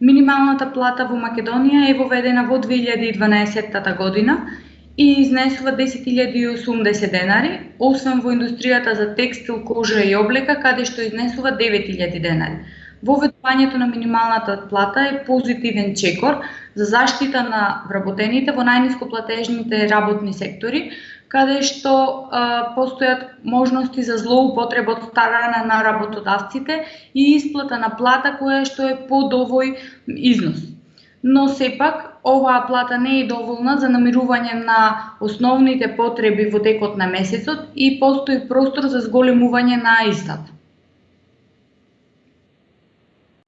Минималната плата во Македонија е воведена во 2012 година и изнесува 10.080 денари, освен во индустријата за текстил, кожа и облека, каде што изнесува 9.000 денари. Воведувањето на минималната плата е позитивен чекор за заштита на вработените во најниско платежните работни сектори, каде што а, постојат можности за злоупотреба од страна на работодавците и исплата на плата која што е под овој износ. Но сепак, оваа плата не е доволна за намирување на основните потреби во текот на месецот и постои простор за зголемување на истата.